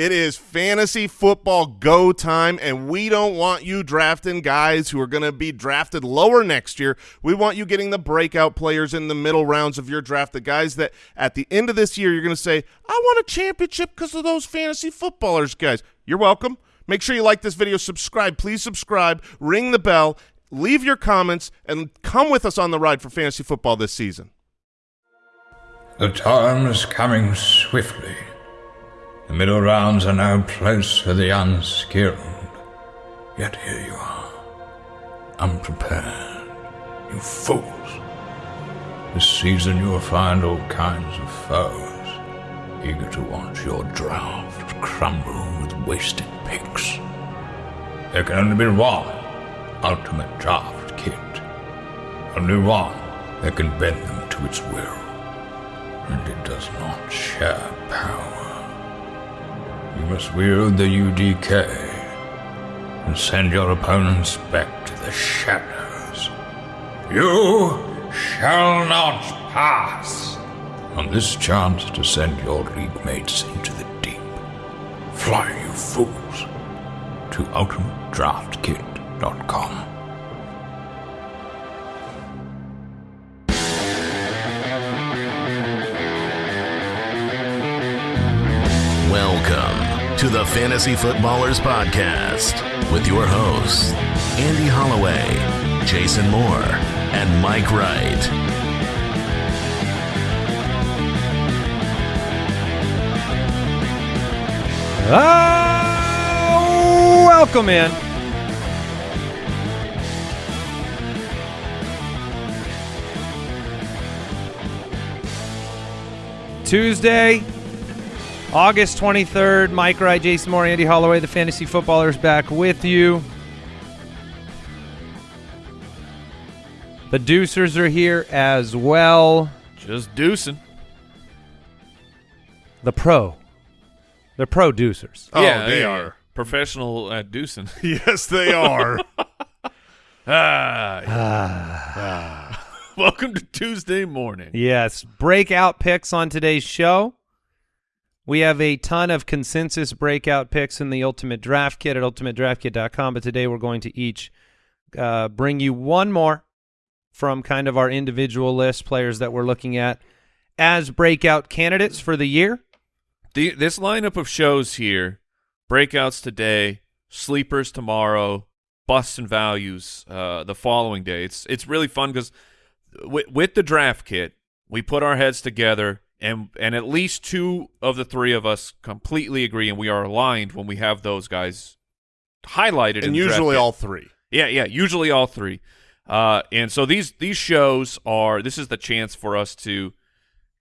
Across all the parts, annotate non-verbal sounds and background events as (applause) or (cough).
It is fantasy football go time, and we don't want you drafting guys who are going to be drafted lower next year. We want you getting the breakout players in the middle rounds of your draft, the guys that at the end of this year you're going to say, I want a championship because of those fantasy footballers, guys. You're welcome. Make sure you like this video, subscribe. Please subscribe, ring the bell, leave your comments, and come with us on the ride for fantasy football this season. The time is coming swiftly. The middle rounds are no place for the unskilled. Yet here you are, unprepared, you fools. This season you will find all kinds of foes, eager to watch your draft crumble with wasted picks. There can only be one ultimate draft kit. Only one that can bend them to its will. And it does not share power. You must wield the UDK and send your opponents back to the shadows. You shall not pass on this chance to send your league mates into the deep. Fly, you fools, to ultimatedraftkit.com. to the Fantasy Footballers Podcast with your hosts, Andy Holloway, Jason Moore, and Mike Wright. Oh, welcome in. Tuesday, August 23rd. Mike Wright, Jason Moore, Andy Holloway, the fantasy footballers back with you. The Deucers are here as well. Just deucing. The pro. The pro Deucers. Oh, yeah, they yeah, are. professional at deucing. (laughs) Yes, they are. (laughs) ah, yeah. (sighs) (laughs) Welcome to Tuesday morning. Yes, breakout picks on today's show. We have a ton of consensus breakout picks in the Ultimate Draft Kit at ultimatedraftkit.com, but today we're going to each uh, bring you one more from kind of our individual list, players that we're looking at as breakout candidates for the year. The, this lineup of shows here, breakouts today, sleepers tomorrow, busts and values uh, the following day. It's it's really fun because with, with the draft kit, we put our heads together and and at least two of the three of us completely agree and we are aligned when we have those guys highlighted. and the usually kit. all three. Yeah, yeah, usually all three. Uh, and so these these shows are this is the chance for us to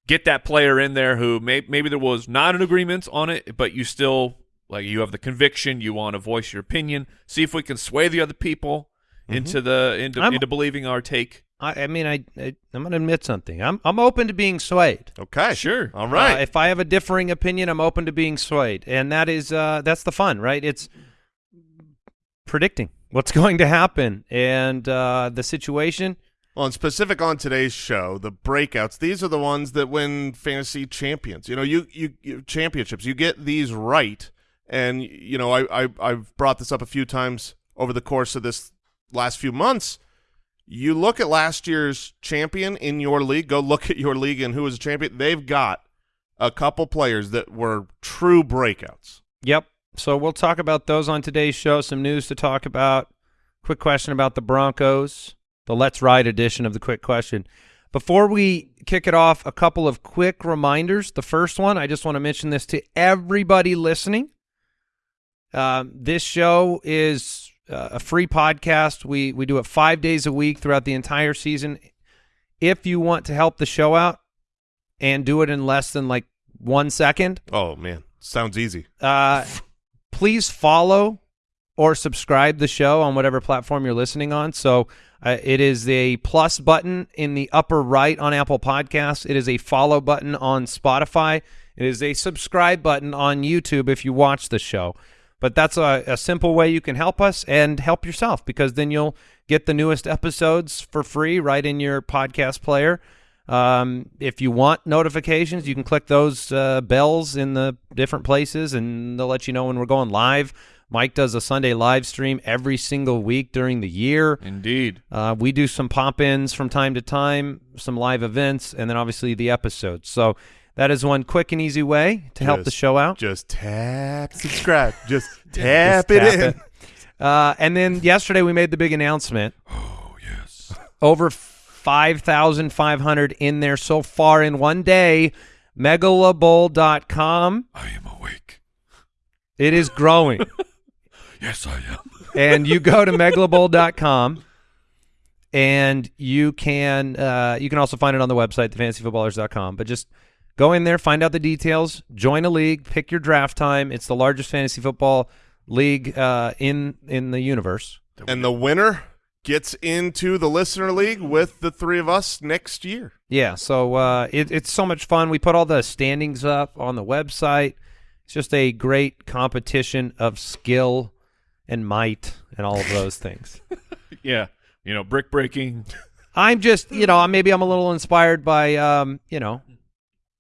get that player in there who may, maybe there was not an agreement on it, but you still like you have the conviction, you want to voice your opinion, see if we can sway the other people into the into, I'm- into believing our take. I, I mean, I, I I'm going to admit something. I'm I'm open to being swayed. Okay. Sure. All right. Uh, if I have a differing opinion, I'm open to being swayed, and that is uh, that's the fun, right? It's predicting what's (laughs) going to happen and uh, the situation. Well, and specific on today's show, the breakouts. These are the ones that win fantasy champions. You know, you you, you championships. You get these right, and you know, I, I I've brought this up a few times over the course of this last few months. You look at last year's champion in your league. Go look at your league and who was a champion. They've got a couple players that were true breakouts. Yep. So we'll talk about those on today's show. Some news to talk about. Quick question about the Broncos, the Let's Ride edition of the Quick Question. Before we kick it off, a couple of quick reminders. The first one, I just want to mention this to everybody listening. Um, this show is uh, a free podcast. We we do it five days a week throughout the entire season. If you want to help the show out and do it in less than like one second, Oh man, sounds easy. uh, please follow or subscribe the show on whatever platform you're listening on. So uh, it is a plus button in the upper right on Apple Podcasts. It is a follow button on Spotify. It is a subscribe button on YouTube if you watch the show. But that's a, a simple way you can help us and help yourself because then you'll get the newest episodes for free right in your podcast player. Um, if you want notifications, you can click those uh, bells in the different places, and they'll let you know when we're going live. Mike does a Sunday live stream every single week during the year. Indeed. Uh, we do some pop-ins from time to time, some live events, and then obviously the episodes. So that is one quick and easy way to help the show out. Just tap subscribe. Just (laughs) tap Just it tap in. it. Uh, and then yesterday we made the big announcement. Oh yes. (laughs) Over 5,500 in there so far in one day. Megalabowl.com. I am awake. It is growing. (laughs) Yes, I am. and you go to megalabowl.com and you can uh, you can also find it on the website thefantasyfootballers.com but just go in there find out the details join a league pick your draft time it's the largest fantasy football league uh, in in the universe And the winner gets into the listener league with the three of us next year. yeah so uh, it, it's so much fun we put all the standings up on the website it's just a great competition of skill and might and all of those (laughs) things Yeah. You know, brick breaking. I'm just, you know, maybe I'm a little inspired by, um, you know,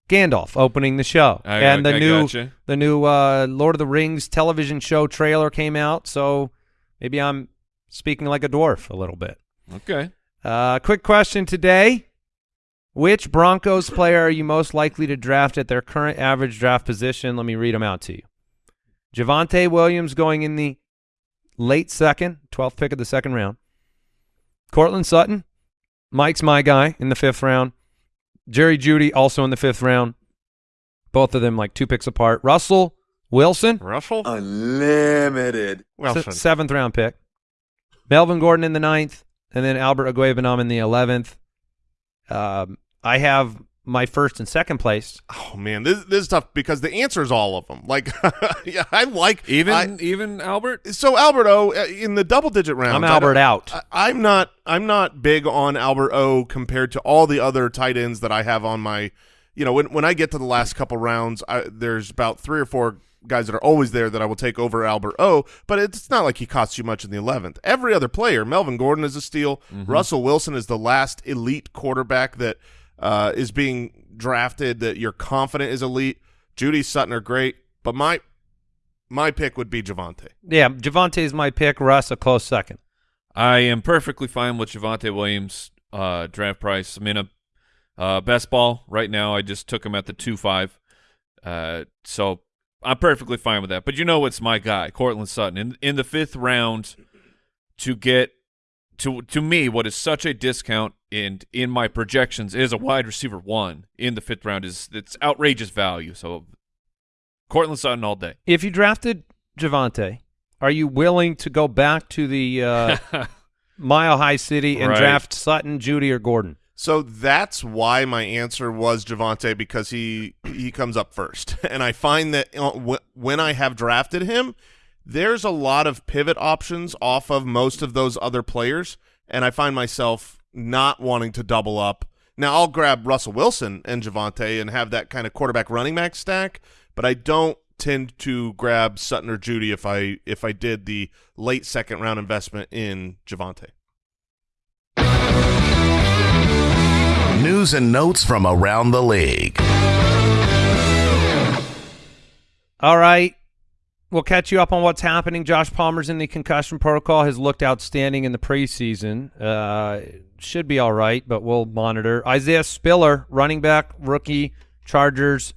Gandalf opening the show, I- and the I new gotcha. the new uh, Lord of the Rings television show trailer came out. So maybe I'm speaking like a dwarf a little bit. Okay. Uh, quick question today: Which Broncos player are you most likely to draft at their current average draft position? Let me read them out to you. Javonte Williams going in the late second, 12th pick of the second round. Courtland Sutton, Mike's my guy in the fifth round. Jerry Jeudy also in the fifth round. Both of them like two picks apart. Russell Wilson, Russell? Unlimited. Wilson. se- seventh round pick. Melvin Gordon in the ninth, and then Albert Okwuegbunam in the eleventh. Um, I have my first and second place. Oh man, this this is tough because the answer is all of them. Like, (laughs) yeah, I like Even I- even Albert. so Albert O uh, in the double digit round. I'm Albert out. I, I'm not. I'm not big on Albert O compared to all the other tight ends that I have on my. You know, when when I get to the last couple rounds, I, there's about three or four guys that are always there that I will take over Albert O. But it's not like he costs you much in the eleventh. Every other player, Melvin Gordon is a steal. Russell Wilson is the last elite quarterback that uh, is being drafted that you're confident is elite. Jeudy Sutton are great, but my my pick would be Javonte. Yeah, Javonte is my pick. Russ a close second. I am perfectly fine with Javonte Williams' uh, draft price. I'm in a uh, best ball right now. I just took him at the two five, uh, so I'm perfectly fine with that. But you know, it's my guy, Courtland Sutton, in in the fifth round to get to to me what is such a discount and in my projections is a wide receiver one in the fifth round is it's outrageous value. So Courtland Sutton all day. If you drafted Javonte, are you willing to go back to the uh, (laughs) Mile High City and Right. draft Sutton, Jeudy, or Gordon? So that's why my answer was Javonte because he he comes up first, (laughs) and I find that uh, wh- when I have drafted him, there's a lot of pivot options off of most of those other players, and I find myself not wanting to double up. Now I'll grab Russell Wilson and Javonte and have that kind of quarterback running back stack, but I don't tend to grab Sutton or Jeudy if I if I did the late second round investment in Javonte. News and notes from around the league. All right. We'll catch you up on what's happening. Josh Palmer's in the concussion protocol. Has looked outstanding in the preseason. Uh, should be all right, but we'll monitor. Isaiah Spiller, running back, rookie, Chargers.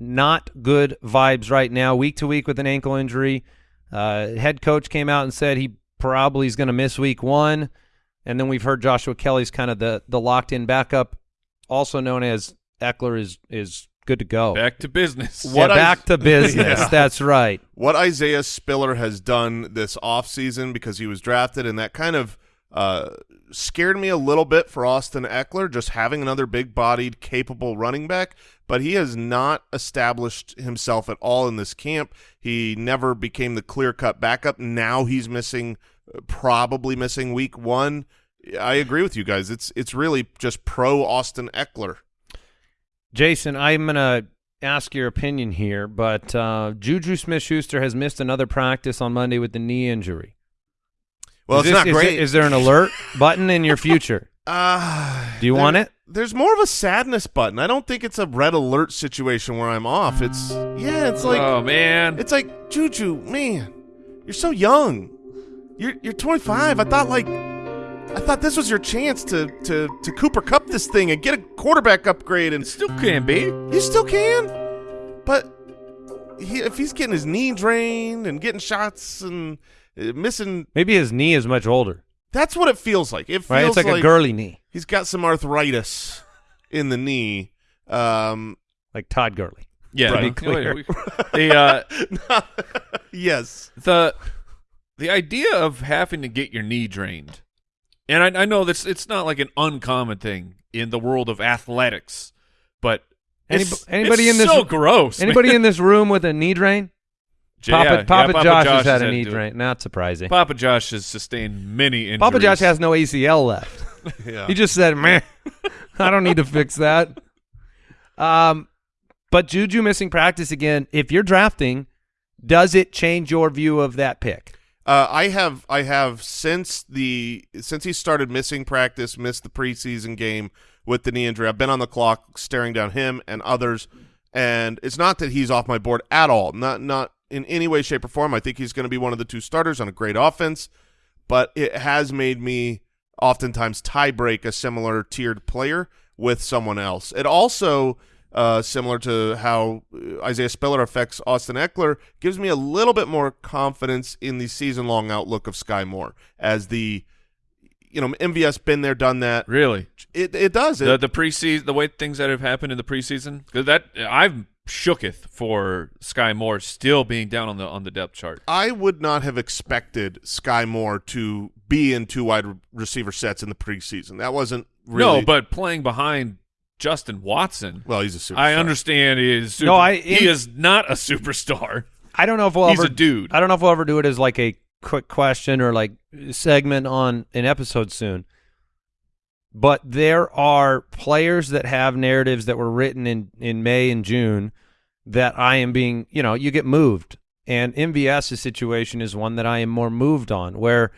Not good vibes right now. Week to week with an ankle injury. Uh, head coach came out and said he probably is going to miss week one. And then we've heard Joshua Kelley's kind of the the locked in backup, also known as Ekeler is is good to go. Back to business. What yeah, I- back to (laughs) business. Yeah. That's right. what Isaiah Spiller has done this offseason because he was drafted, and that kind of uh, scared me a little bit for Austin Ekeler, just having another big bodied, capable running back. But he has not established himself at all in this camp. He never became the clear cut backup. Now he's missing, uh, probably missing week one. I agree with you guys. It's it's really just pro Austin Ekeler. Jason, I'm going to ask your opinion here, but uh, Juju Smith Schuster has missed another practice on Monday with the knee injury. Well, Is it's this- not great. is there an alert button in your (laughs) future? Uh, Do you want it? there's more of a sadness button. I don't think it's a red alert situation where I'm off. It's yeah, it's like oh man, it's like Juju, man, you're so young. You're you're 25. I thought like I thought this was your chance to to to Cooper Kupp this thing and get a quarterback upgrade and it still can be. you still can. But he, if he's getting his knee drained and getting shots and uh, missing, Maybe his knee is much older, that's what it feels like. It feels right? It's like, a Gurley knee, He's got some arthritis in the knee. Um, like Todd Gurley. Yeah, Right. we- clear. (laughs) we- the uh, (laughs) yes. the the idea of having to get your knee drained, and I, I know this it's not like an uncommon thing in the world of athletics, but Any- it's, anybody it's in this- so gross. man. Anybody in this room with a knee drain? (laughs) Yeah, Papa, yeah, Papa, Josh, has had a knee drain. Not surprising. Papa Josh has sustained many injuries. Papa Josh has no ACL left. (laughs) (laughs) Yeah. He just said, "Man, I don't need to fix that." Um, but Juju missing practice again. If you're drafting, does it change your view of that pick? Uh, I have I have since the since he started missing practice, missed the preseason game with the knee injury. I've been on the clock staring down him and others, and it's not that he's off my board at all. Not not in any way, shape, or form. I think he's going to be one of the two starters on a great offense, but it has made me oftentimes tie break a similar tiered player with someone else. It also uh, similar to how uh, Isaiah Spiller affects Austin Ekeler, gives me a little bit more confidence in the season-long outlook of Skyy Moore as the, you know, MVS been there, done that. really It it does. It, the the preseason the way things that have happened in the preseason that I've shooketh for Skyy Moore still being down on the on the depth chart. I would not have expected Skyy Moore to be in two wide receiver sets in the preseason. That wasn't really. No, but playing behind Justin Watson, well, he's a superstar. I understand he is. Super, No, I- he in- is not a superstar. I don't know if we'll He's ever a dude. I don't know if we'll ever do it as like a quick question or like segment on an episode soon. But there are players that have narratives that were written in in May and June that I am being, you know, you get moved. And MVS's situation is one that I am more moved on where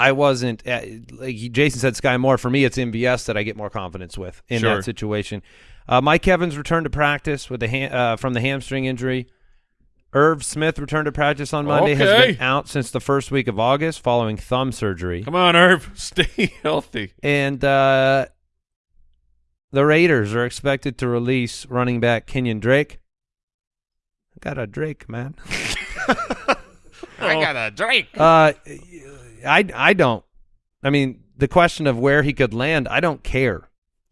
I wasn't uh, like Jason said Skyy Moore for me it's MVS that I get more confidence with in Sure. that situation. Uh, Mike Evans returned to practice with the ha- uh, from the hamstring injury. Irv Smith returned to practice on Monday. Has been out since the first week of August following thumb surgery. Come on, Irv, (laughs) stay healthy. And uh, the Raiders are expected to release running back Kenyon Drake. I got a Drake, man. (laughs) I got a Drake. Uh, I I don't. I mean, the question of where he could land, I don't care.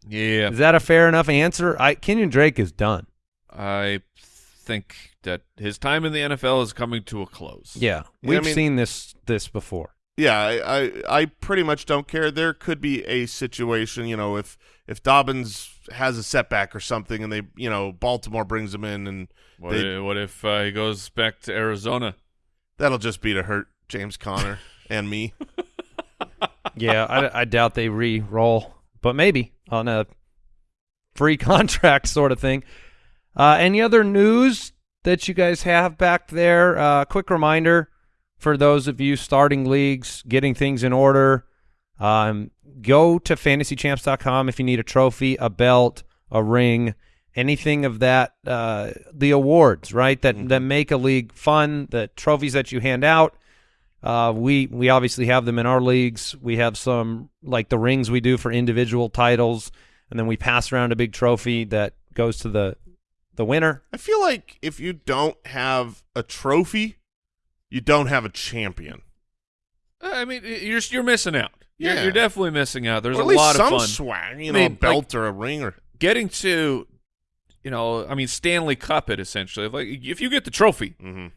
Yeah, Is that a fair enough answer? I Kenyon Drake is done. I think that his time in the NFL is coming to a close. Yeah, Yeah, we've I mean- seen this this before. Yeah, I, I I pretty much don't care. There could be a situation, you know, if if Dobbins has a setback or something, and they, you know, Baltimore brings him in, and What, They- if, what if uh, he goes back to Arizona? that'll just be to hurt James Conner (laughs) and me. Yeah, I, I doubt they re-roll, but maybe on a free (laughs) contract sort of thing. Uh, any other news that you guys have back there? Uh, quick reminder for those of you starting leagues, getting things in order. Um, go to fantasychamps.com if you need a trophy, a belt, a ring, anything of that. Uh, the awards, right? That that make a league fun. The trophies that you hand out. Uh, we we obviously have them in our leagues. We have some like the rings we do for individual titles, and then we pass around a big trophy that goes to the the winner. I feel like if you don't have a trophy, you don't have a champion. I mean, you're you're missing out. You're, Yeah. you're definitely missing out. There's or a least lot some of fun. swag, you I know, mean, a belt or a ring or Getting to, you know, I mean, Stanley Cup it essentially. Like, if you get the trophy, you, th- th-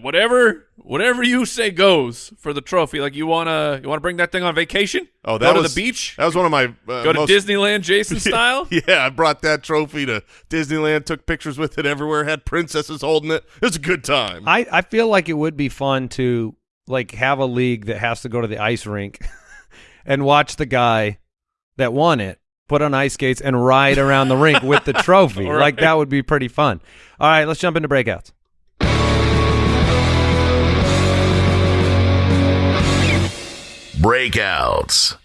whatever whatever you say goes for the trophy. Like, you wanna you wanna bring that thing on vacation? Oh, that go was to the beach. That was one of my uh, Go to most- Disneyland, Jason (laughs) style. Yeah, I brought that trophy to Disneyland, took pictures with it everywhere, had princesses holding it. It was a good time. I I feel like it would be fun to like have a league that has to go to the ice rink (laughs) and watch the guy that won it put on ice skates and ride around the rink with the (laughs) trophy. All Like that would be pretty fun. All right, let's jump into breakouts. breakouts.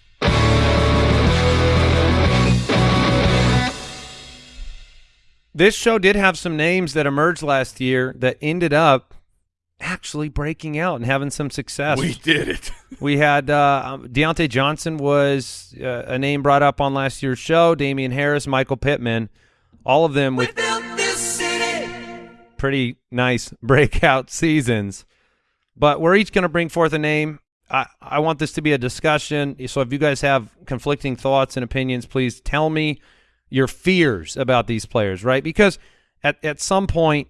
This show did have some names that emerged last year that ended up actually breaking out and having some success. We did it. (laughs) we had uh, um, Diontae Johnson was uh, a name brought up on last year's show. Damien Harris, Michael Pittman, all of them with pretty nice (laughs) breakout seasons. But we're each going to bring forth a name I, I want this to be a discussion. So if you guys have conflicting thoughts and opinions, please tell me your fears about these players, right? Because at, at some point,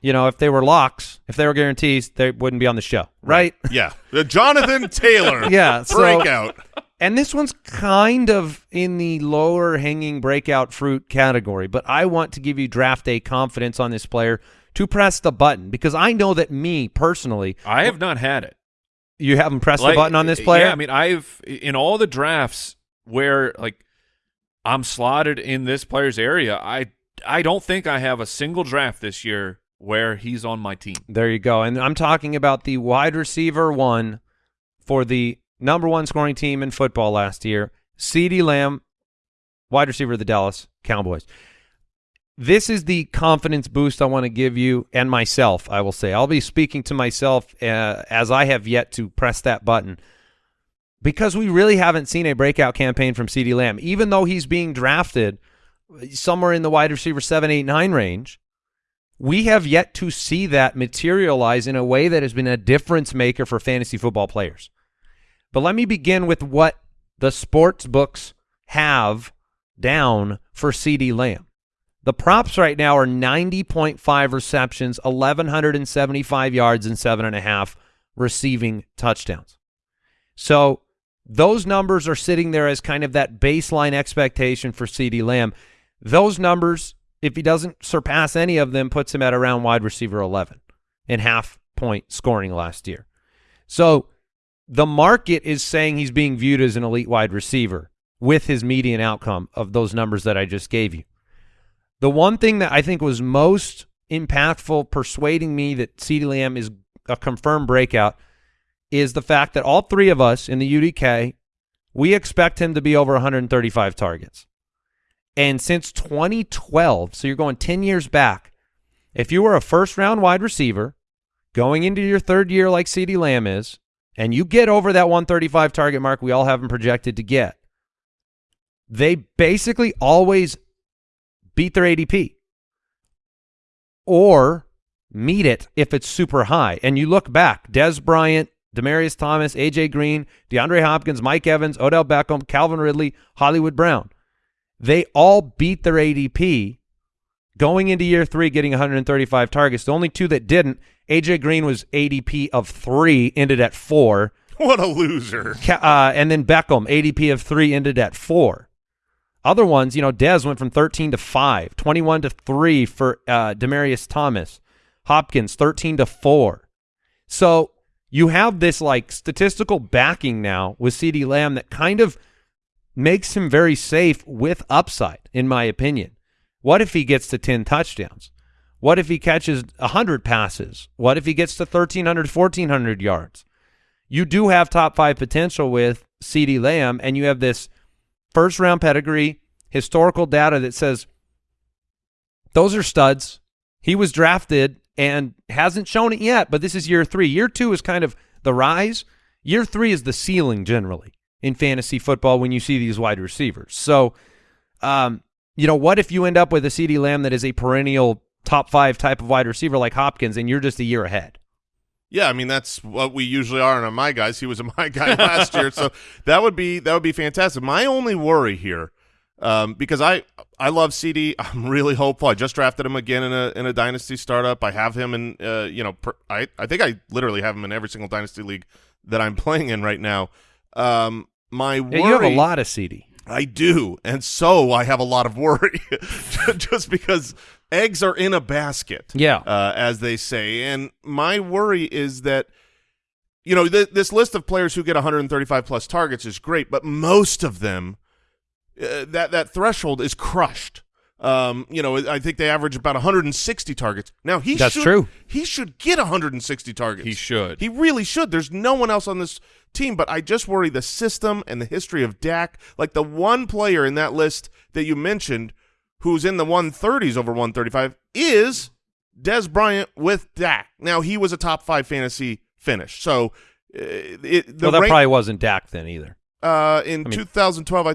you know, if they were locks, if they were guarantees, they wouldn't be on the show, right? (laughs) Yeah, the Jonathan (laughs) Taylor. Yeah, so- breakout. And this one's kind of in the lower hanging breakout fruit category, but I want to give you draft day confidence on this player to press the button because I know that me personally, I have not had it. You haven't pressed Like, the button on this player. Yeah, I mean, I've in all the drafts where like I'm slotted in this player's area. I I don't think I have a single draft this year where he's on my team. There you go. And I'm talking about the wide receiver one for the number one scoring team in football last year, CeeDee Lamb, wide receiver of the Dallas Cowboys. This is the confidence boost I want to give you and myself, I will say. I'll be speaking to myself uh, as I have yet to press that button because we really haven't seen a breakout campaign from CeeDee Lamb. Even though he's being drafted somewhere in the wide receiver 7, 8, 9 range, we have yet to see that materialize in a way that has been a difference maker for fantasy football players. But let me begin with what the sports books have down for CeeDee Lamb. The props right now are 90.5 receptions, 1,175 yards, and seven and a half receiving touchdowns. So those numbers are sitting there as kind of that baseline expectation for CeeDee Lamb. Those numbers, if he doesn't surpass any of them, puts him at around wide receiver 11 in half point scoring last year. So the market is saying he's being viewed as an elite wide receiver with his median outcome of those numbers that I just gave you. The one thing that I think was most impactful, persuading me that CeeDee Lamb is a confirmed breakout, is the fact that all three of us in the UDK, we expect him to be over 135 targets. And since 2012, so you're going 10 years back, if you were a first round wide receiver going into your third year like CeeDee Lamb is, and you get over that 135 target mark we all have him projected to get, they basically always beat their ADP or meet it if it's super high. And you look back, Dez Bryant, Demaryius Thomas, AJ Green, DeAndre Hopkins, Mike Evans, Odell Beckham, Calvin Ridley, Hollywood Brown. They all beat their ADP going into year three, getting 135 targets. The only two that didn't, AJ Green was ADP of three, ended at four. What a loser. Uh, and then Beckham, ADP of three, ended at four. Other ones, you know, Dez went from 13 to 5, 21 to 3 for uh, Demaryius Thomas, Hopkins 13 to 4. So you have this like statistical backing now with CeeDee Lamb that kind of makes him very safe with upside, in my opinion. What if he gets to 10 touchdowns? What if he catches 100 passes? What if he gets to 1,300, 1,400 yards? You do have top five potential with CeeDee Lamb, and you have this first round pedigree, historical data that says those are studs. He was drafted and hasn't shown it yet, but this is year three. Year two is kind of the rise. Year three is the ceiling generally in fantasy football when you see these wide receivers. So, um, you know, what if you end up with a CeeDee Lamb that is a perennial top five type of wide receiver like Hopkins and you're just a year ahead? Yeah, I mean that's what we usually are on my guys. He was a (laughs) my guy last year, so (laughs) that would be that would be fantastic. My only worry here, um, because I I love CeeDee. (laughs) I'm really hopeful. I just drafted him again in a in a dynasty startup. I have him in uh, you know per, I I think I literally have him in every single dynasty league that I'm playing in right now. Um, my worry, Yeah, you have a lot of CeeDee. I do, and so I have a lot of worry, just because eggs are in a basket Yeah. uh, as they say. And my worry is that, you know, th- this list of players who get 135 plus targets is great, but most of them, uh, that that threshold is crushed. Um, you know, I think they average about 160 targets. Now he That's should, true. He should get 160 targets. He should. He really should. There's no one else on this team, but I just worry the system and the history of Dak. Like the one player in that list that you mentioned who's in the 130s over 135 is Dez Bryant with Dak. Now he was a top five fantasy finish, so uh, it, the well, that rank- probably wasn't Dak then either. uh, in I mean, 2012, I. Uh,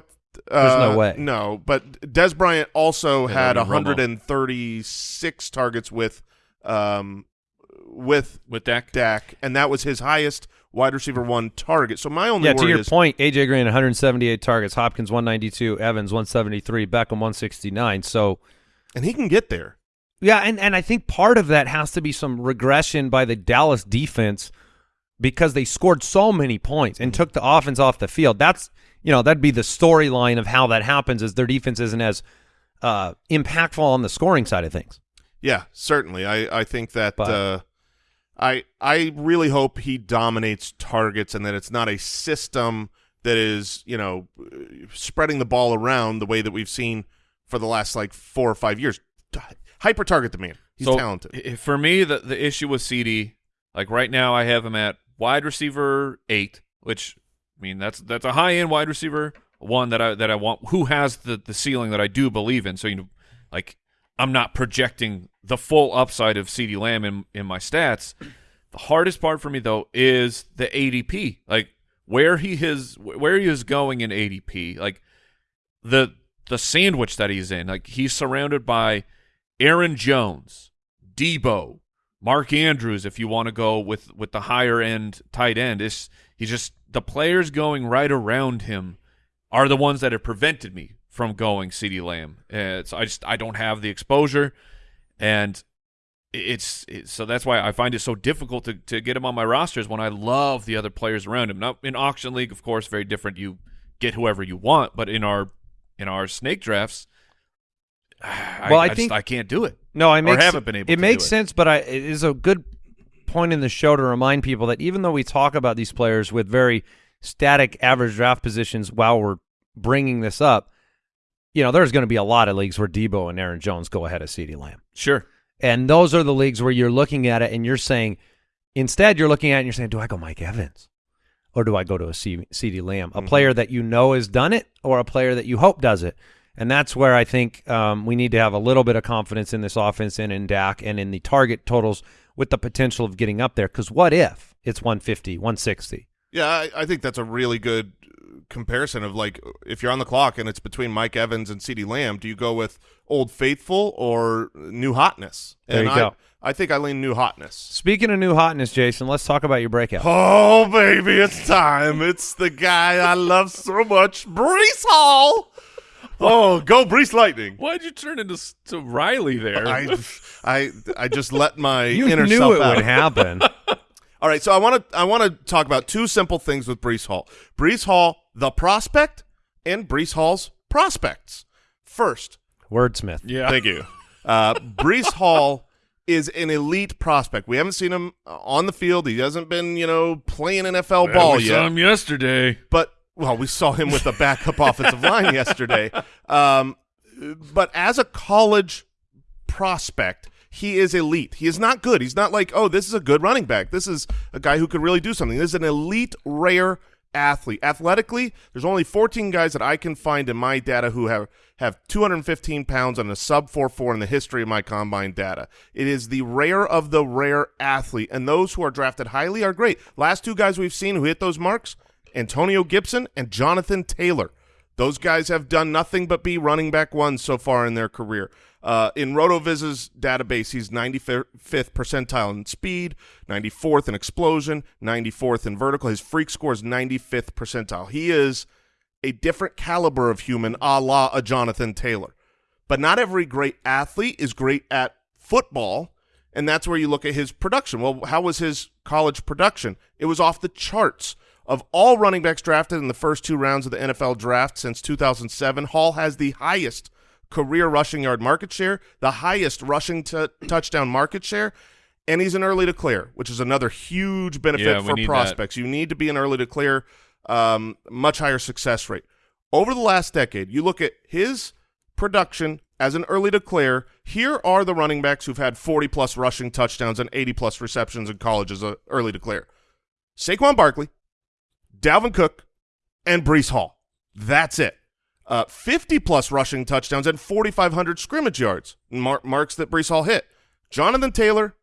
there's no way. No, but Dez Bryant also Yeah, had that'd 136 targets with, um, with with Dak. Dak, and that was his highest wide receiver one target. So my only Yeah, to your is point, AJ Green 178 targets, Hopkins 192, Evans 173, Beckham 169. So and he can get there. Yeah, and, and I think part of that has to be some regression by the Dallas defense because they scored so many points and took the offense off the field. That's you know that'd be the storyline of how that happens is their defense isn't as uh, impactful on the scoring side of things. Yeah, certainly. I I think that But- uh, I I really hope he dominates targets and that it's not a system that is you know spreading the ball around the way that we've seen for the last like four or five years. Hyper target the man. He's so talented. For me, the the issue with CeeDee, like right now, I have him at wide receiver eight, which I mean that's that's a high end wide receiver one that I that I want who has the the ceiling that I do believe in. So you know, like I'm not projecting the full upside of CeeDee Lamb in in my stats. The hardest part for me though is the ADP, like where he is where he is going in ADP, like the the sandwich that he's in. Like he's surrounded by Aaron Jones, Deebo, Mark Andrews. If you want to go with with the higher end tight end, is he just the players going right around him are the ones that have prevented me from going CeeDee Lamb. Uh, so I just I don't have the exposure, and it's, it's so that's why I find it so difficult to to get him on my rosters when I love the other players around him. Now in auction league, of course, very different. You get whoever you want, but in our in our snake drafts, (sighs) I, Well, I I just- think- I can't do it. No, I Or makes, haven't been able It to makes do it. sense, but I, it is a good point in the show to remind people that even though we talk about these players with very static average draft positions while we're bringing this up, you know, there's going to be a lot of leagues where Deebo and Aaron Jones go ahead of CeeDee Lamb. Sure. And those are the leagues where you're looking at it and you're saying, instead, you're looking at it and you're saying, do I go Mike Evans? Or do I go to a CeeDee Lamb? A player that you know has done it or a player that you hope does it? And that's where I think um, we need to have a little bit of confidence in this offense and in Dak and in the target totals with the potential of getting up there. Because what if it's 150, 160? Yeah, I, I think that's a really good comparison of like if you're on the clock and it's between Mike Evans and CeeDee Lamb, do you go with old faithful or new hotness? There and you I, go. I think I lean new hotness. Speaking of new hotness, Jason, let's talk about your breakout. Oh baby, it's time! It's the guy I love so much, Breece Hall. Oh, go Breece Lightning! Why'd you turn into to Riley there? I, I, I just let my You inner knew self it out. would happen. (laughs) All right, so I want to I want to talk about two simple things with Breece Hall. Breece Hall, the prospect, and Breece Hall's prospects. First, Wordsmith. yeah. thank you. Uh, Breece (laughs) Hall is an elite prospect. We haven't seen him uh, on the field. He hasn't been, you know, playing NFL Yeah, ball we yet. saw him yesterday. but well, we saw him with the backup (laughs) offensive line yesterday. Um, but as a college prospect, he is elite. He is not good. He's not like, oh, this is a good running back. This is a guy who could really do something. This is an elite, rare athlete. Athletically, there's only 14 guys that I can find in my data who have have 215 pounds and a sub 4.4 in the history of my combine data. It is the rare of the rare athlete, and those who are drafted highly are great. Last two guys we've seen who hit those marks, Antonio Gibson and Jonathan Taylor. Those guys have done nothing but be running back ones so far in their career. Uh, in RotoViz's database, he's 95th percentile in speed, 94th in explosion, 94th in vertical. His freak score is 95th percentile. He is a different caliber of human, a la a Jonathan Taylor. But not every great athlete is great at football, and that's where you look at his production. Well, how was his college production? It was off the charts. Of all running backs drafted in the first two rounds of the NFL draft since 2007, Hall has the highest career rushing yard market share, the highest rushing touchdown market share, and he's an early declare, which is another huge benefit Yeah, for need that. prospects. You need to be an early declare, um, much higher success rate. Over the last decade, you look at his production as an early declare. Here are the running backs who've had 40 plus rushing touchdowns and 80 plus receptions in college as an early declare. Saquon Barkley, Dalvin Cook, and Breece Hall. That's it. uh, 50 plus rushing touchdowns and 4,500 scrimmage yards, mar- marks that Breece Hall hit. Jonathan Taylor,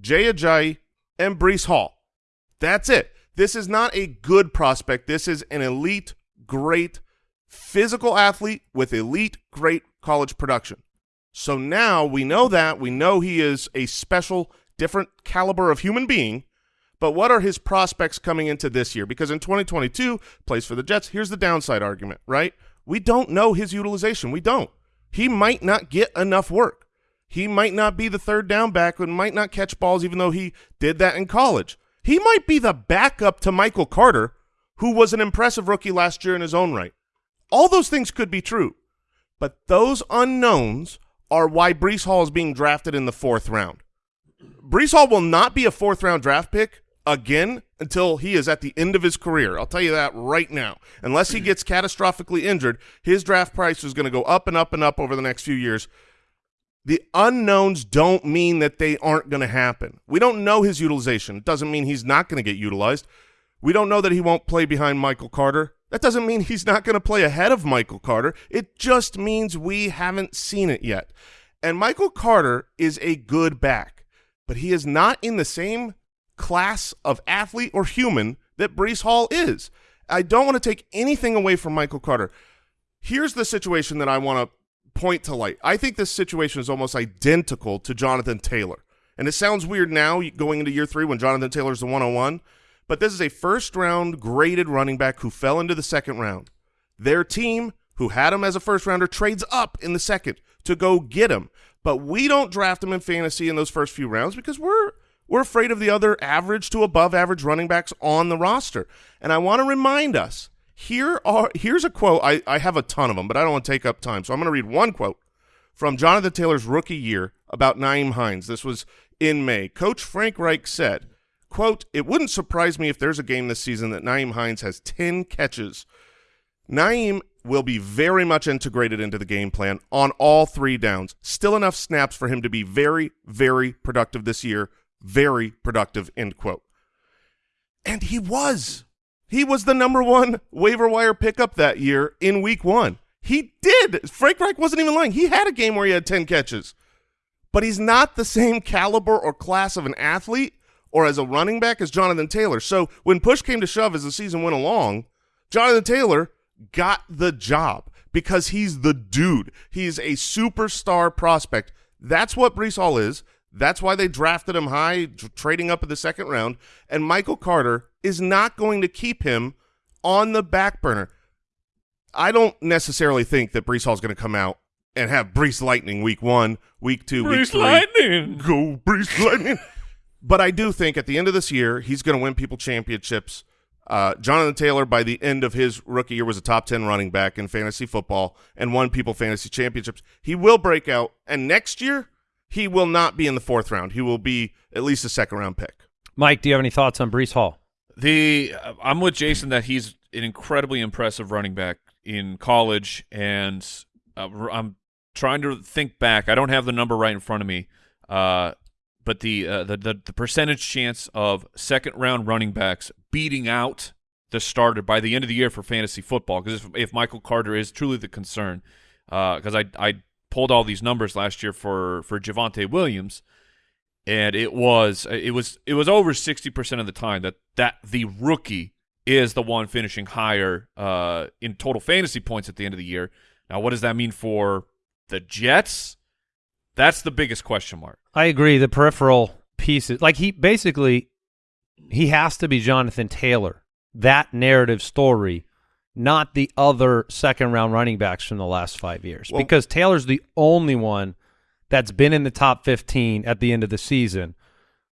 Jay Ajayi, and Brees Hall. That's it. This is not a good prospect. This is an elite, great physical athlete with elite, great college production. So now we know that. We know he is a special, different caliber of human being. But what are his prospects coming into this year? Because in 2022, plays for the Jets. Here's the downside argument, right? We don't know his utilization. We don't. He might not get enough work. He might not be the third down back and might not catch balls even though he did that in college. He might be the backup to Michael Carter, who was an impressive rookie last year in his own right. All those things could be true. But those unknowns are why Breece Hall is being drafted in the fourth round. Breece Hall will not be a fourth round draft pick again until he is at the end of his career. I'll tell you that right now. Unless he gets catastrophically injured, his draft price is going to go up and up and up over the next few years. The unknowns don't mean that they aren't going to happen. We don't know his utilization. It doesn't mean he's not going to get utilized. We don't know that he won't play behind Michael Carter. That doesn't mean he's not going to play ahead of Michael Carter. It just means we haven't seen it yet. And Michael Carter is a good back, but he is not in the same class of athlete or human that Breece Hall is. I don't want to take anything away from Michael Carter. Here's the situation that I want to point to light. I think this situation is almost identical to Jonathan Taylor. And it sounds weird now going into year three when Jonathan Taylor's the 101, but this is a first round graded running back who fell into the second round. Their team, who had him as a first rounder, trades up in the second to go get him. But we don't draft him in fantasy in those first few rounds because we're we're afraid of the other average to above average running backs on the roster. And I want to remind us here are here's a quote. I, I have a ton of them, but I don't want to take up time. So I'm going to read one quote from Jonathan Taylor's rookie year about Nyheim Hines. This was in May. Coach Frank Reich said, quote, It wouldn't surprise me if there's a game this season that Nyheim Hines has 10 catches. Nyheim will be very much integrated into the game plan on all three downs. Still enough snaps for him to be very, very productive this year very productive, end quote. And he was. He was the number one waiver wire pickup that year in week one. He did. Frank Reich wasn't even lying. He had a game where he had 10 catches. But he's not the same caliber or class of an athlete or as a running back as Jonathan Taylor. So when push came to shove as the season went along, Jonathan Taylor got the job because he's the dude. He's a superstar prospect. That's what Breece Hall is. That's why they drafted him high, trading up in the second round. And Michael Carter is not going to keep him on the back burner. I don't necessarily think that Breece Hall's going to come out and have Breece Lightning week one, week two, Breece week three. Lightning. Go Breece Lightning. (laughs) but I do think at the end of this year, he's going to win people championships. Uh, Jonathan Taylor, by the end of his rookie year, was a top 10 running back in fantasy football and won people fantasy championships. He will break out. And next year, he will not be in the fourth round. He will be at least a second round pick. Mike, do you have any thoughts on Breece Hall? The uh, I'm with Jason that he's an incredibly impressive running back in college, and uh, I'm trying to think back. I don't have the number right in front of me, uh, but the, uh, the the the percentage chance of second round running backs beating out the starter by the end of the year for fantasy football. Because if, if Michael Carter is truly the concern, because uh, I I pulled all these numbers last year for for Javonte Williams, and it was it was it was over sixty percent of the time that that the rookie is the one finishing higher uh, in total fantasy points at the end of the year. Now, what does that mean for the Jets? That's the biggest question mark. I agree. The peripheral pieces, like he basically, he has to be Jonathan Taylor. That narrative story not the other second round running backs from the last five years well, because Taylor's the only one that's been in the top 15 at the end of the season.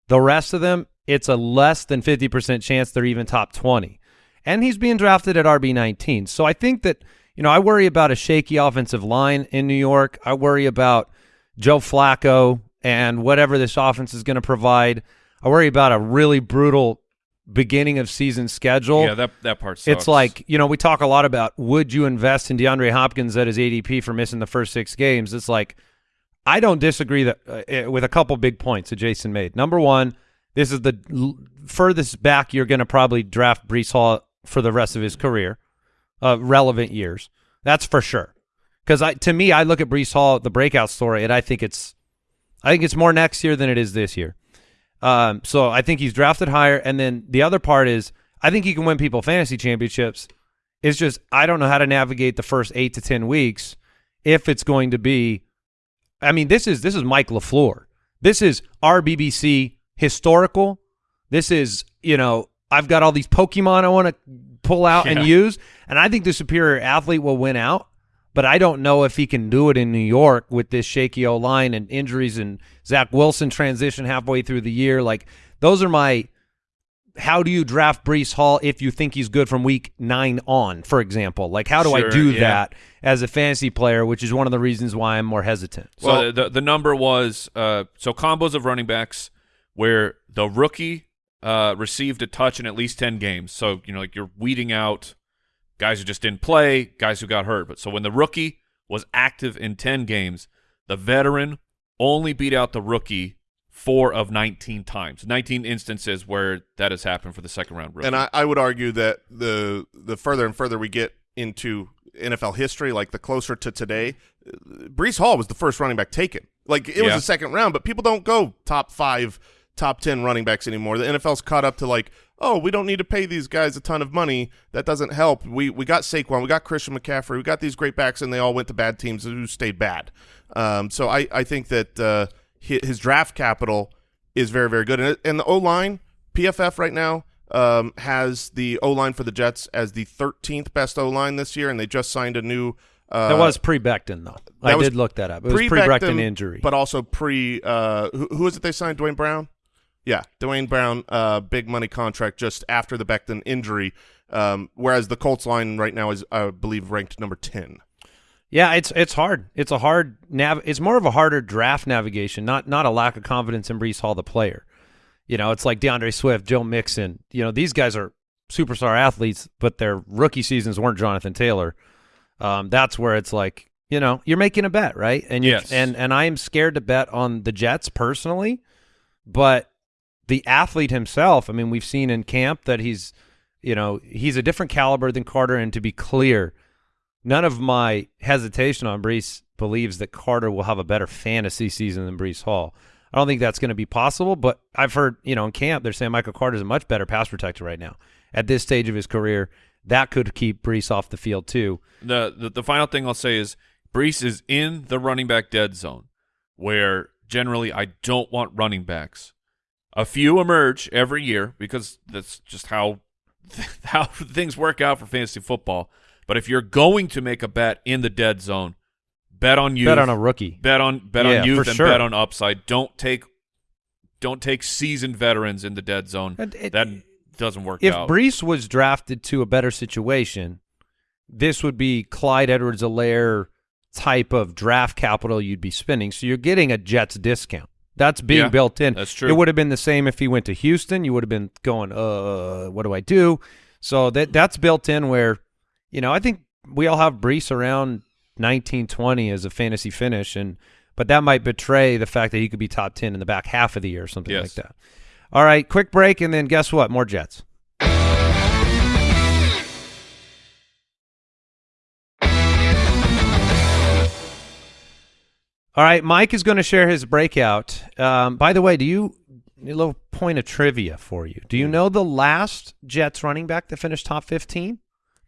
The rest of them, it's a less than 50% chance they're even top 20. And he's being drafted at RB 19. So I think that, you know, I worry about a shaky offensive line in New York. I worry about Joe Flacco and whatever this offense is going to provide. I worry about a really brutal beginning of season schedule. Yeah, that that part sucks. It's like, you know, we talk a lot about would you invest in DeAndre Hopkins at his ADP for missing the first six games? It's like I don't disagree that uh, eh, with a couple big points that Jason made. Number one, this is the furthest back you're going to probably draft Breece Hall for the rest of his career, uh, relevant years. That's for sure. Because I, to me, I look at Breece Hall, the breakout story, and I think it's, I think it's more next year than it is this year. Um, so I think he's drafted higher, and then the other part is I think he can win people fantasy championships. It's just I don't know how to navigate the first eight to ten weeks if it's going to be. I mean, this is this is Mike Lafleur. This is RBBC historical. This is you know I've got all these Pokemon I want to pull out and use, and I think the superior athlete will win out. But I don't know if he can do it in New York with this shaky O line and injuries and Zach Wilson transition halfway through the year. Like those are my how do you draft Breece Hall if you think he's good from week nine on, for example? Like, how do I do yeah. that as a fantasy player, which is one of the reasons why I'm more hesitant. So Well- the the number was uh, so combos of running backs where the rookie uh, received a touch in at least ten games. So you know, like you're weeding out guys who just didn't play, guys who got hurt. But so when the rookie was active in ten games, the veteran only beat out the rookie four of nineteen times. Nineteen instances where that has happened for the second round rookie. And I, I would argue that the the further and further we get into NFL history, like the closer to today, Breece Hall was the first running back taken. Like it was the second round, but people don't go top five, top ten running backs anymore. The NFL's caught up to like, oh, we don't need to pay these guys a ton of money. That doesn't help. We we got Saquon, we got Christian McCaffrey, we got these great backs, and they all went to bad teams who stayed bad. Um, so I I think that uh, his draft capital is very very good, and, and the O line PFF right now um, has the O line for the Jets as the 13th best O line this year, and they just signed a new. Uh, that was pre Becton, though. I did look that up. It was pre pre-Beckham, Becton injury. but also pre. Uh, who, who is it they signed? Duane Brown. Yeah, Duane Brown, uh, big money contract just after the Becton injury. Um, whereas the Colts line right now is, I believe, ranked number 10. Yeah, it's it's hard. It's a hard nav. It's more of a harder draft navigation, not not a lack of confidence in Breece Hall, the player. You know, it's like D'Andre Swift, Joe Mixon. You know, these guys are superstar athletes, but their rookie seasons weren't Jonathan Taylor. Um, that's where it's like, you know, you're making a bet, right? And Yes. and and I am scared to bet on the Jets personally, but the athlete himself. I mean, we've seen in camp that he's, you know, he's a different caliber than Carter. And to be clear, none of my hesitation on Breece believes that Carter will have a better fantasy season than Breece Hall. I don't think that's going to be possible, but I've heard, you know, in camp they're saying Michael Carter is a much better pass protector right now at this stage of his career. That could keep Breece off the field too. the, the the final thing I'll say is Breece is in the running back dead zone, where generally I don't want running backs. A few emerge every year because that's just how (laughs) how things work out for fantasy football. But if you're going to make a bet in the dead zone, bet on you. Bet on a rookie. bet on bet Yeah, on youth and sure. bet on upside. Don't take don't take seasoned veterans in the dead zone. And it- that doesn't work If out. Breece was drafted to a better situation, this would be Clyde Edwards-Helaire type of draft capital you'd be spending. So you're getting a Jets discount. That's being Yeah, built in. that's true. It would have been the same if he went to Houston. You would have been going, uh, what do I do? So that that's built in where, you know, I think we all have Breece around 1920 as a fantasy finish, and but that might betray the fact that he could be top 10 in the back half of the year or something Yes. like that. All right, quick break, and then guess what? More Jets. All right, Mike is going to share his breakout. Um, by the way, do you a little point of trivia for you? Do you know the last Jets running back that finished top fifteen?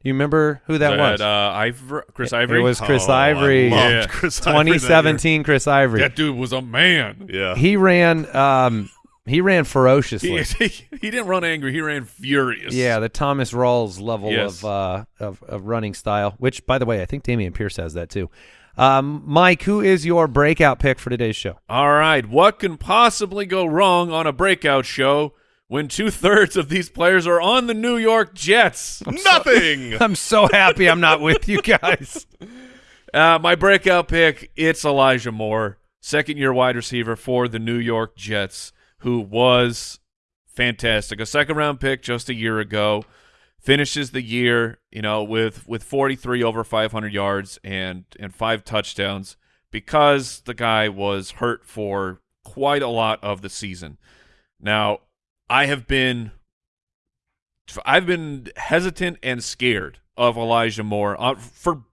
Do you remember who that was? Uh, Ivory, Chris Ivory. It was Chris Oh, I Ivory. loved Yeah. Chris Ivory 2017 Chris Ivory. that dude was a man. Yeah. He ran um he ran ferociously. (laughs) He, he didn't run angry. He ran furious. Yeah, the Thomas Rawls level Yes. of, uh, of of running style, which by the way, I think Dameon Pierce has that too. Um, Mike, who is your breakout pick for today's show? All right. What can possibly go wrong on a breakout show when two thirds of these players are on the New York Jets? (laughs) Nothing. (laughs) I'm so happy I'm not with you guys. (laughs) Uh, my breakout pick, it's Elijah Moore, second year wide receiver for the New York Jets, who was fantastic. A second round pick just a year ago. Finishes the year, you know, with with 43 over 500 yards and and five touchdowns because the guy was hurt for quite a lot of the season. Now, I have been I've been hesitant and scared of Elijah Moore uh, for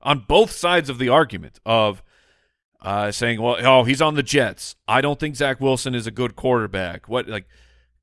on both sides of the argument of uh, saying, "Well, oh, he's on the Jets. I don't think Zach Wilson is a good quarterback. What like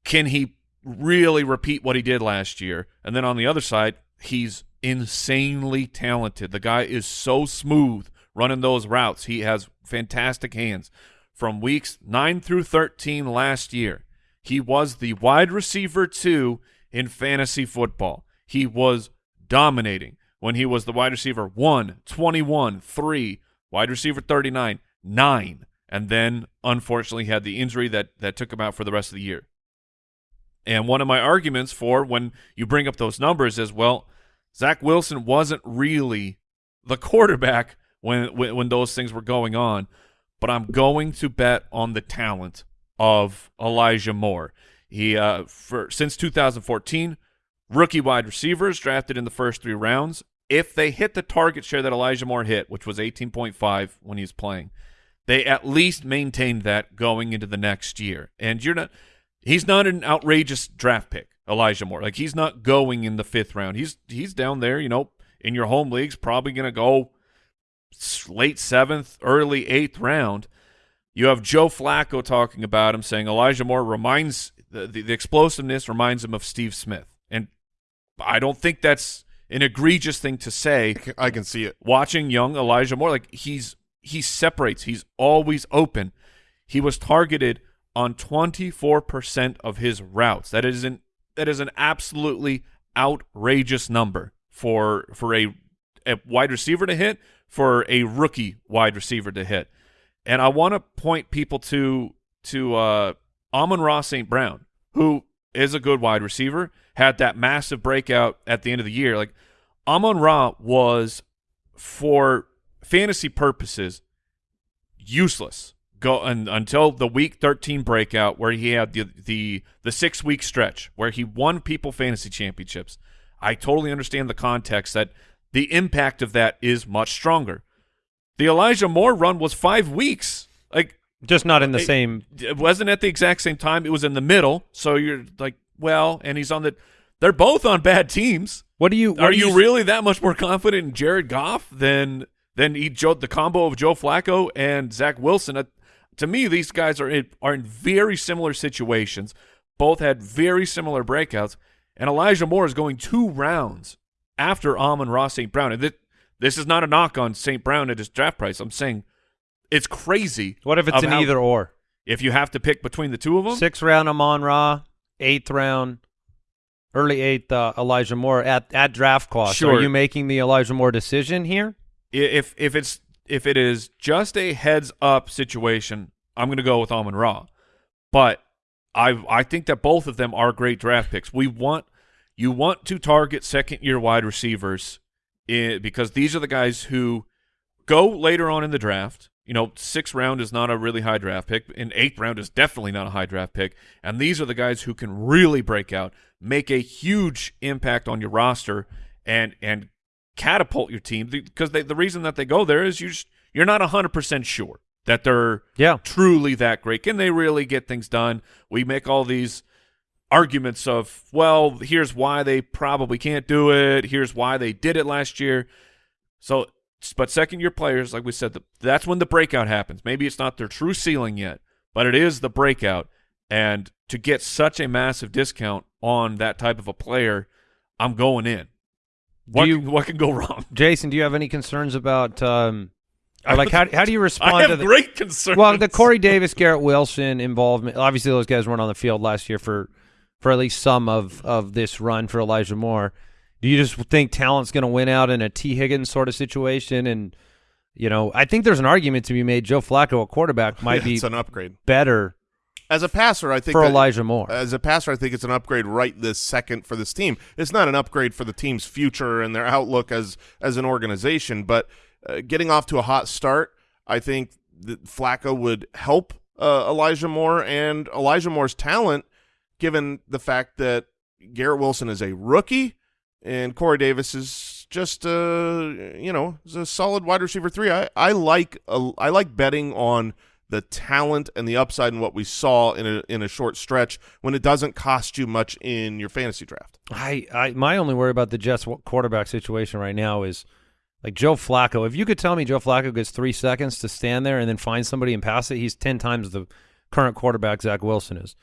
can he really repeat what he did last year?" And then on the other side, he's insanely talented. The guy is so smooth running those routes. He has fantastic hands. From weeks 9 through 13 last year, he was the wide receiver 2 in fantasy football. He was dominating when he was the wide receiver 1, 21, 3, wide receiver 39, 9, and then unfortunately had the injury that that took him out for the rest of the year. And one of my arguments for when you bring up those numbers is, well, Zach Wilson wasn't really the quarterback when, when when those things were going on, but I'm going to bet on the talent of Elijah Moore. He uh, for since 2014, rookie wide receivers drafted in the first three rounds. If they hit the target share that Elijah Moore hit, which was 18.5 when he was playing, they at least maintained that going into the next year. And you're not he's not an outrageous draft pick, Elijah Moore. Like he's not going in the fifth round. He's he's down there, you know, in your home leagues, probably going to go late seventh, early eighth round. You have Joe Flacco talking about him, saying Elijah Moore reminds the, the, the explosiveness reminds him of Steve Smith, and I don't think that's an egregious thing to say. I can see it. Watching young Elijah Moore, like he's he separates. He's always open. He was targeted on 24% of his routes. That is an that is an absolutely outrageous number for for a a wide receiver to hit, for a rookie wide receiver to hit. And I want to point people to to uh Amon-Ra St. Brown, who is a good wide receiver, had that massive breakout at the end of the year. Like Amon Ra was for fantasy purposes useless go un, until the week 13 breakout where he had the the the 6 week stretch where he won people fantasy championships. I totally understand the context that the impact of that is much stronger. The Elijah Moore run was 5 weeks. Like Just not in the It- same. it wasn't at the exact same time. It was in the middle. So you're like, well, and he's on the they're both on bad teams. What do you? What Are do you really that much more confident in Jared Goff than than he, Joe, the combo of Joe Flacco and Zach Wilson? To me, these guys are in, are in very similar situations. Both had very similar breakouts, and Elijah Moore is going two rounds after Amon Ross St. Brown. And th- this is not a knock on St. Brown at his draft price. I'm saying it's crazy. What if it's an either or? If you have to pick between the two of them, Sixth round Amon Ra, eighth round, early eighth uh, Elijah Moore at at draft cost. Sure. Are you making the Elijah Moore decision here? if if it's if it is just a heads up situation, I'm going to go with Amon Ra. But I I think that both of them are great draft picks. We want you want to target second year wide receivers i because these are the guys who go later on in the draft. You know, sixth round is not a really high draft pick, and eighth round is definitely not a high draft pick. And these are the guys who can really break out, make a huge impact on your roster, and and catapult your team. Because they, the reason that they go there is you just, you're not hundred percent sure that they're Yeah. truly that great. Can they really get things done? We make all these arguments of, well, here's why they probably can't do it. Here's why they did it last year. So, but second year players, like we said, the, that's when the breakout happens. Maybe it's not their true ceiling yet, but it is the breakout. And to get such a massive discount on that type of a player, I'm going in. What, you- can, what can go wrong? Jason, do you have any concerns about um, or like how how do you respond I to have the great concerns. well the Corey Davis, Garrett Wilson involvement? Obviously, those guys weren't on the field last year for for at least some of of this run for Elijah Moore. Do you just think talent's going to win out in a T Higgins sort of situation? And you know, I think there's an argument to be made. Joe Flacco, a quarterback, might be an upgrade. better As a passer, I think for that- Elijah Moore. As a passer, I think it's an upgrade right this second for this team. It's not an upgrade for the team's future and their outlook as as an organization, but uh, getting off to a hot start, I think that Flacco would help uh, Elijah Moore and Elijah Moore's talent, given the fact that Garrett Wilson is a rookie and Corey Davis is just uh you know is a solid wide receiver three. I I like I like betting on the talent and the upside in what we saw in a in a short stretch when it doesn't cost you much in your fantasy draft. I, I my only worry about the Jets quarterback situation right now is Like Joe Flacco, if you could tell me Joe Flacco gets three seconds to stand there and then find somebody and pass it, he's ten times the current quarterback Zach Wilson is.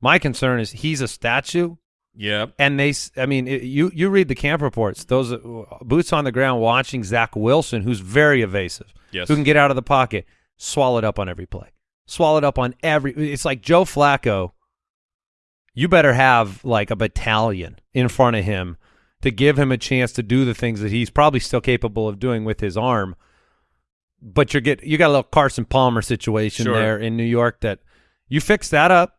My concern is he's a statue, Yeah. and they. s- I mean, it, you you read the camp reports. Those uh, boots on the ground watching Zach Wilson, who's very evasive, Yes. who can get out of the pocket, swallowed up on every play, swallowed up on every. It's like Joe Flacco. You better have like a battalion in front of him to give him a chance to do the things that he's probably still capable of doing with his arm. But you get you got a little Carson Palmer situation Sure. there in New York that you fix that up.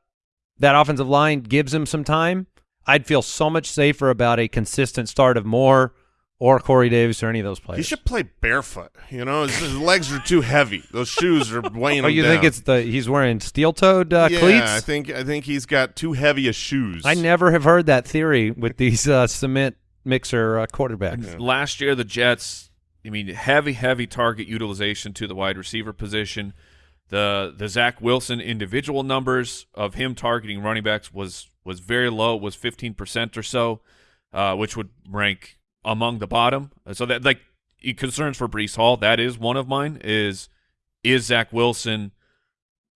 That offensive line gives him some time. I'd feel so much safer about a consistent start of Moore or Corey Davis or any of those players. He should play barefoot. You know, his, his legs are too heavy. Those shoes are weighing Oh, him you down. think it's the he's wearing steel-toed uh, yeah, cleats? I think I think he's got too heavy of shoes. I never have heard that theory with these uh, cement mixer uh, quarterbacks. Last year, the Jets, I mean, heavy, heavy target utilization to the wide receiver position. The the Zach Wilson individual numbers of him targeting running backs was was very low, was fifteen percent or so, uh, which would rank among the bottom. So that like concerns for Breece Hall, that is one of mine. Is is Zach Wilson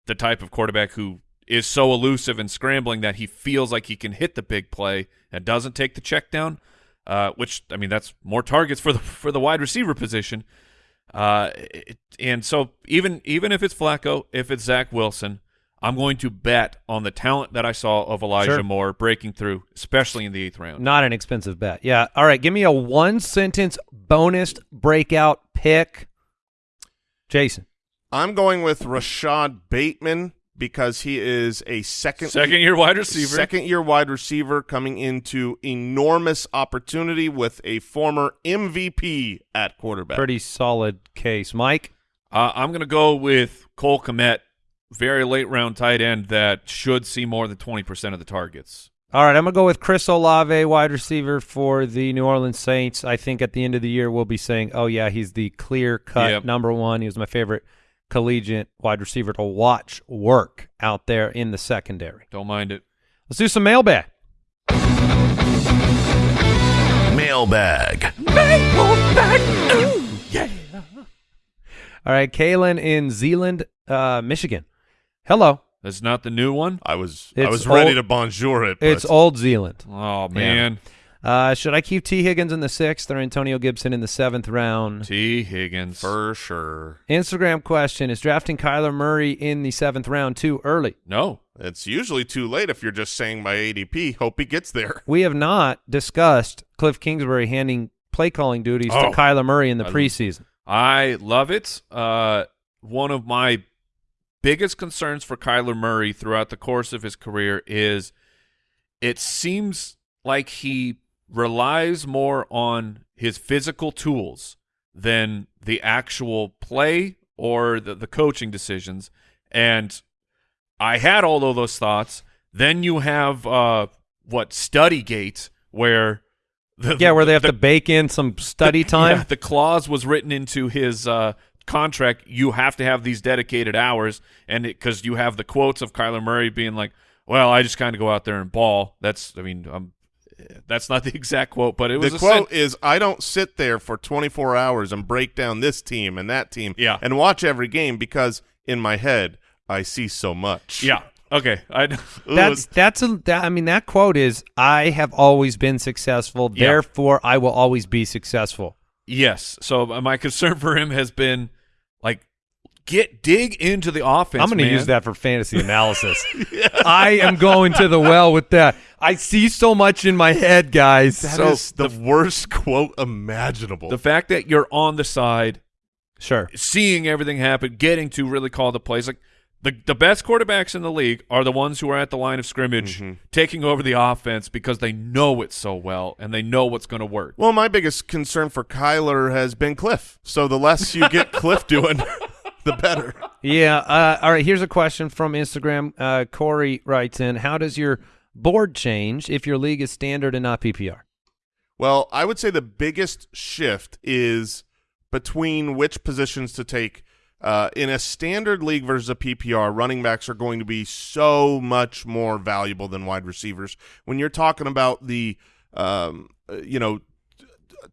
the type of quarterback who is so elusive and scrambling that he feels like he can hit the big play and doesn't take the check down? uh, which I mean that's more targets for the (laughs) for the wide receiver position. Uh, it- and so even even if it's Flacco, if it's Zach Wilson, I'm going to bet on the talent that I saw of Elijah Sure. Moore breaking through, especially in the eighth round. Not an expensive bet. Yeah. All right. Give me a one sentence bonus breakout pick. Jason. I'm going with Rashod Bateman because he is a second Second year wide receiver. second year wide receiver coming into enormous opportunity with a former MVP at quarterback. Pretty solid case. Mike. Uh, I'm going to go with Cole Kmet, very late round tight end that should see more than 20% of the targets. All right. I'm going to go with Chris Olave, wide receiver for the New Orleans Saints. I think at the end of the year, we'll be saying, oh, yeah, he's the clear cut Yep. number one. He was my favorite collegiate wide receiver to watch work out there in the secondary. Don't mind it. Let's do some mailbag. Mailbag. yeah All right. Kalen in Zeeland, uh, Michigan. Hello. That's not the new one. I was I It's was ready old- to bonjour it. But It's Old Zealand. Oh, man. Uh, should I keep T. Higgins in the sixth or Antonio Gibson in the seventh round? T. Higgins. for sure. Instagram question Is drafting Kyler Murray in the seventh round too early? no. It's usually too late if you're just saying by ADP. Hope he gets there. We have not discussed Cliff Kingsbury handing play calling duties Oh. to Kyler Murray in the I- preseason. I love it. Uh, one of my biggest concerns for Kyler Murray throughout the course of his career is it seems like he relies more on his physical tools than the actual play or the, the coaching decisions. And I had all of those thoughts. Then you have uh, what Studygate, where the, Yeah, where they have the- to bake in some study (laughs) the- time. yeah, the clause was written into his uh, contract. You have to have these dedicated hours, and because you have the quotes of Kyler Murray being like, "Well, I just kind of go out there and ball." That's, I mean, um, that's not the (laughs) exact quote, but it was the a quote sen- is I don't sit there for 24 hours and break down this team and that team Yeah. and watch every game because in my head I see so much. yeah. Okay, I (laughs) That's that's a that, I mean that quote is I have always been successful, Yeah. therefore I will always be successful. Yes. So my concern (laughs) for him has been like get dig into the offense. I'm going to man. use that for fantasy (laughs) analysis. I am going to the well with that. I see so much in my head, guys. That So is the, worst quote imaginable. The fact that you're on the side sure. seeing everything happen, getting to really call the plays. Like the the best quarterbacks in the league are the ones who are at the line of scrimmage, Mm-hmm. taking over the offense because they know it so well and they know what's going to work. well, my biggest concern for Kyler has been Cliff. So the less you get (laughs) Cliff doing, the better. Yeah. Uh, all right. Here's a question from Instagram. Uh, Corey writes in: How does your board change if your league is standard and not PPR? Well, I would say the biggest shift is between which positions to take. Uh, in a standard league versus a PPR, running backs are going to be so much more valuable than wide receivers. When you're talking about the, um, uh, you know,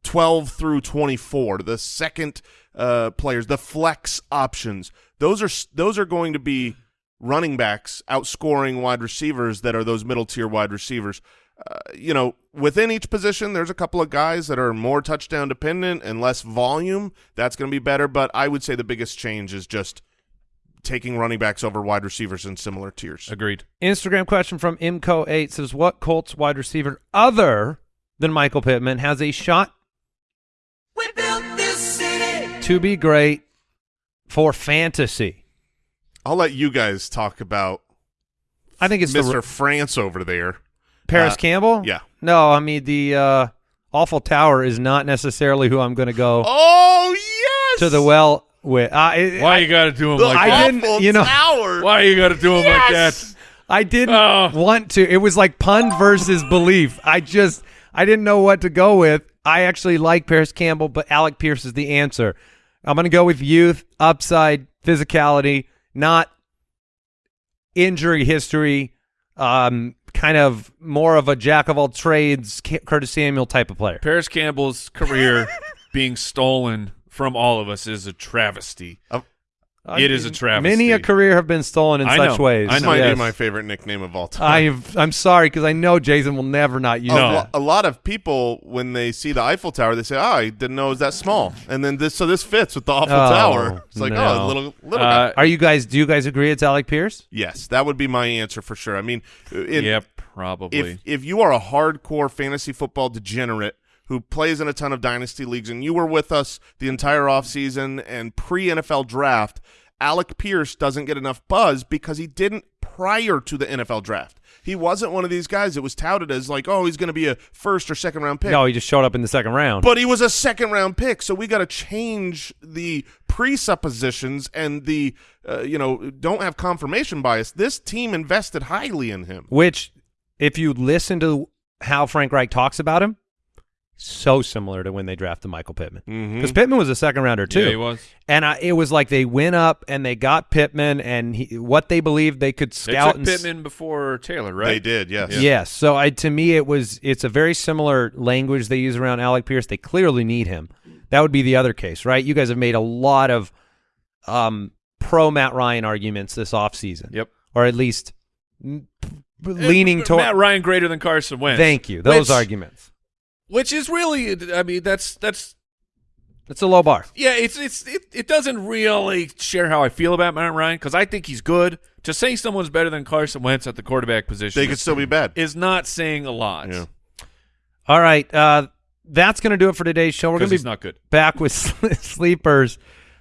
12 through 24, the second uh, players, the flex options. Those are those are going to be running backs outscoring wide receivers that are those middle tier wide receivers. Uh, you know, within each position, there's a couple of guys that are more touchdown dependent and less volume. That's going to be better, but I would say the biggest change is just taking running backs over wide receivers in similar tiers. Agreed. Instagram question from Imco8 says, what Colts wide receiver other than Michael Pittman has a shot to be great for fantasy? I'll let you guys talk about I think it's Mr. the France over there. Parris uh, Campbell. yeah. No, I mean the uh, awful tower is not necessarily who I'm going to go Oh yes, to the well with. Uh, it- Why I, you got to do him like I that? didn't- awful you know- tower. Why you got to do him like that? I didn't Oh. want to. It was like pun versus belief. I just I didn't know what to go with. I actually like Parris Campbell, but Alec Pierce is the answer. I'm going to go with youth, upside, physicality, not injury history. Um, kind of more of a jack of all trades, Ca- Curtis Samuel type of player. Parris Campbell's career (laughs) being stolen from all of us is a travesty. Uh, it is a travesty. Many a career have been stolen in I such know. ways. I know. might Yes. be my favorite nickname of all time. I've, I'm sorry because I know Jason will never not use a, that. a lot of people when they see the Eiffel Tower, they say, "Oh, I didn't know it was that small." And then this, so this fits with the Eiffel Oh, Tower. It's like, no. oh, little, little guy. Uh, Are you guys? Do you guys agree it's Alec Pierce? Yes, that would be my answer for sure. I mean, uh, in, yeah, probably. if if you are a hardcore fantasy football degenerate who plays in a ton of dynasty leagues and you were with us the entire offseason and pre NFL draft, Alec Pierce doesn't get enough buzz because he didn't prior to the NFL draft. He wasn't one of these guys that was touted as like, oh, he's going to be a first or second round pick. No, he just showed up in the second round. But he was a second round pick, so we got to change the presuppositions and the uh, you know don't have confirmation bias. This team invested highly in him. Which, if you listen to how Frank Reich talks about him, so similar to when they drafted Michael Pittman. Because Pittman was a second rounder too. yeah, he was. And I, it was like they went up and they got Pittman and he, what they believed they could They scout. took and s- Pittman before Taylor, right? They did, yes. Yes. So I, to me, it was it's a very similar language they use around Alec Pierce. They clearly need him. That would be the other case, right? You guys have made a lot of um, pro Matt Ryan arguments this offseason. Yep. Or at least mm, leaning toward. Matt Ryan greater than Carson Wentz. Thank you. Those Which- arguments. Which is really, I mean, that's that's It's a low bar. yeah, it's it's it, it doesn't really share how I feel about Matt Ryan because I think he's good. To say someone's better than Carson Wentz at the quarterback position They could still be bad. is not saying a lot. Yeah. All right. Uh, that's going to do it for today's show. We're going to be not good. back with (laughs) sleepers.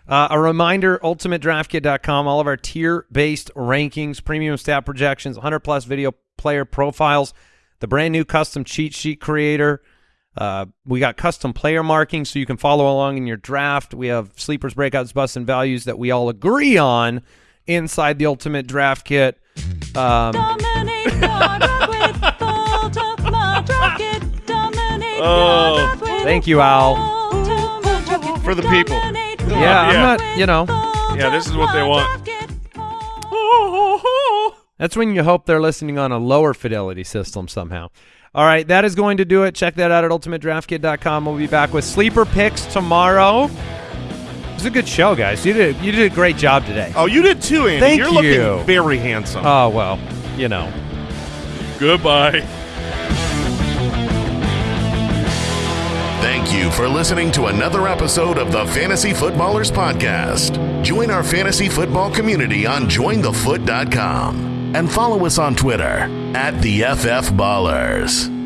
Uh, a reminder, ultimatedraftkit.com, all of our tier-based rankings, premium stat projections, 100-plus video player profiles, the brand new custom cheat sheet creator. Uh, we got custom player markings so you can follow along in your draft. We have sleepers, breakouts, busts, and values that we all agree on inside the Ultimate Draft Kit. Um, Dominate your draft with Ultimate Draft Kit. Dominate your Oh. Thank you, Al. Ultimate Draft Kit. For the people. Dominate your Yeah, I'm not- you know. Yeah, this is what they want. That's when you hope they're listening on a lower fidelity system somehow. All right, that is going to do it. Check that out at ultimatedraftkit.com. We'll be back with sleeper picks tomorrow. It was a good show, guys. You did you did a great job today. Oh, you did too, Andy. Thank You're you. looking very handsome. Oh well, you know. Goodbye. Thank you for listening to another episode of the Fantasy Footballers Podcast. Join our fantasy football community on jointhefoot.com and follow us on Twitter at the FF Ballers.